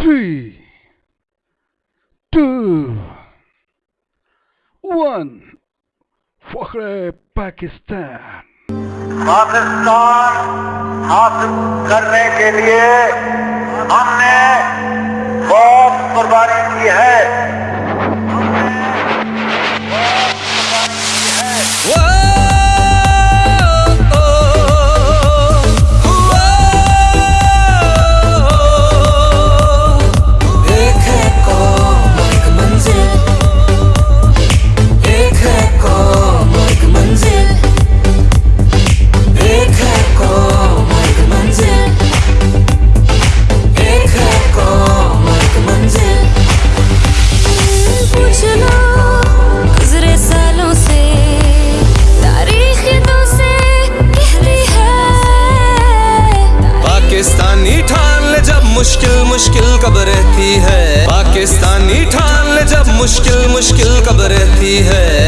three, two, one. فخر پاکستان پاکستان حاصل کرنے کے لیے ہم نے بہت قربانی کی ہے مشکل مشکل کب رہتی ہے پاکستانی ٹھان لے جب مشکل مشکل کب رہتی ہے۔